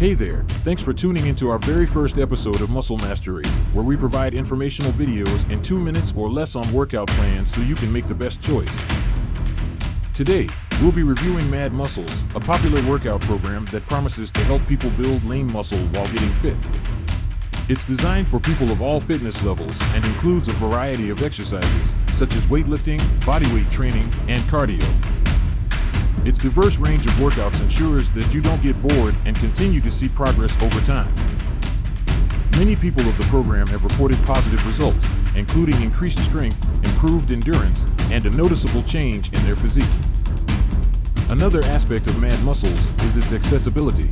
Hey there, thanks for tuning into our very first episode of Muscle Mastery, where we provide informational videos in two minutes or less on workout plans so you can make the best choice. Today, we'll be reviewing Mad Muscles, a popular workout program that promises to help people build lean muscle while getting fit. It's designed for people of all fitness levels and includes a variety of exercises, such as weightlifting, bodyweight training, and cardio. Its diverse range of workouts ensures that you don't get bored and continue to see progress over time. Many people of the program have reported positive results, including increased strength, improved endurance, and a noticeable change in their physique. Another aspect of Mad Muscles is its accessibility.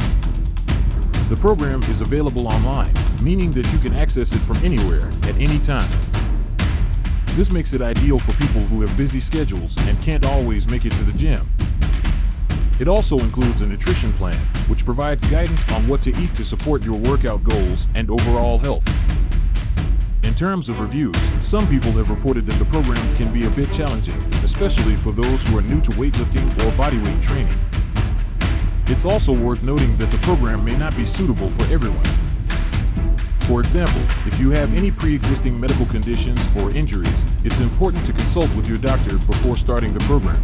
The program is available online, meaning that you can access it from anywhere, at any time. This makes it ideal for people who have busy schedules and can't always make it to the gym. It also includes a nutrition plan, which provides guidance on what to eat to support your workout goals and overall health. In terms of reviews, some people have reported that the program can be a bit challenging, especially for those who are new to weightlifting or bodyweight training. It's also worth noting that the program may not be suitable for everyone. For example, if you have any pre-existing medical conditions or injuries, it's important to consult with your doctor before starting the program.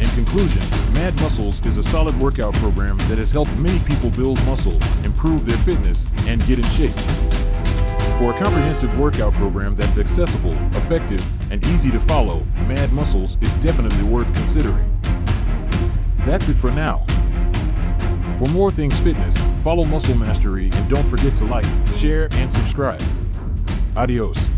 In conclusion, Mad Muscles is a solid workout program that has helped many people build muscle, improve their fitness, and get in shape. For a comprehensive workout program that's accessible, effective, and easy to follow, Mad Muscles is definitely worth considering. That's it for now. For more things fitness, follow Muscle Mastery and don't forget to like, share, and subscribe. Adios.